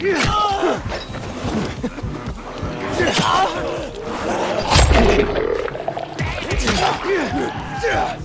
Yeah! Yeah!